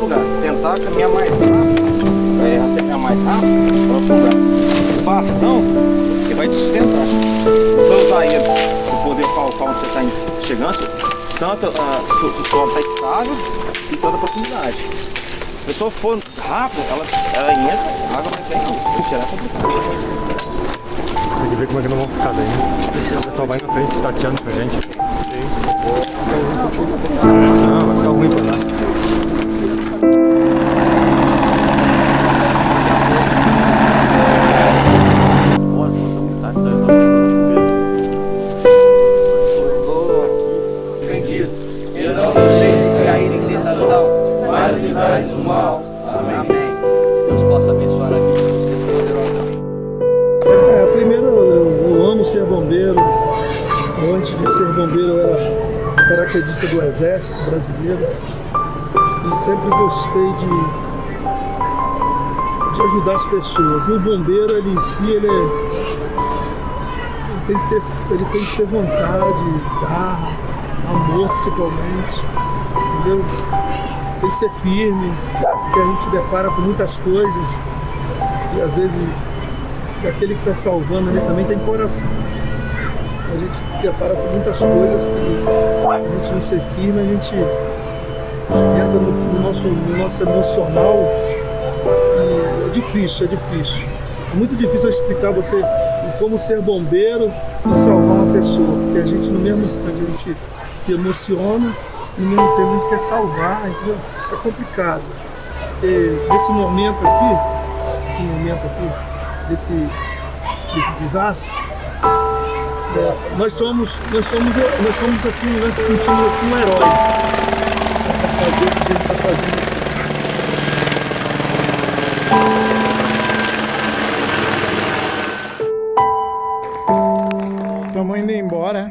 lugar. Tentar caminhar mais rápido. É, rastejar mais rápido para outro lugar. O bastão, que vai te sustentar. Você vai usar ele para poder palpar onde você está chegando. Tanto uh, sua está estável e toda a proximidade. Se a pessoa for rápido, ela, ela entra, a água vai não, tirar é complicado. Tem que ver como é que não vão ficar daí. O pessoal vai na frente tateando pra gente. Não, ser bombeiro. Antes de ser bombeiro, eu era paraquedista do Exército Brasileiro. E sempre gostei de, de ajudar as pessoas. O bombeiro, ele em si, ele, é, ele, tem, que ter, ele tem que ter vontade, garra, amor principalmente. Entendeu? Tem que ser firme, porque a gente depara com muitas coisas e às vezes que aquele que está salvando ali também tem coração. A gente depara com muitas coisas que a gente não ser firme, a gente entra no, no nosso, no nosso emocional é difícil, é difícil. É muito difícil explicar você como ser bombeiro e salvar uma pessoa, porque a gente no mesmo instante a gente se emociona e no mesmo tempo a gente quer salvar, entendeu? É complicado. Porque nesse momento aqui, esse momento aqui, desse, desse desastre, é, nós somos, nós somos, nós somos assim, nós se sentimos assim heróis fazer o que a gente está fazendo. Estamos indo embora.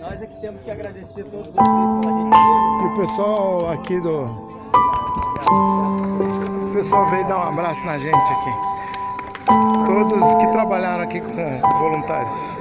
Nós é que temos que agradecer a todos vocês pela gente. E o pessoal aqui do. O pessoal veio dar um abraço na gente aqui aqui com voluntários.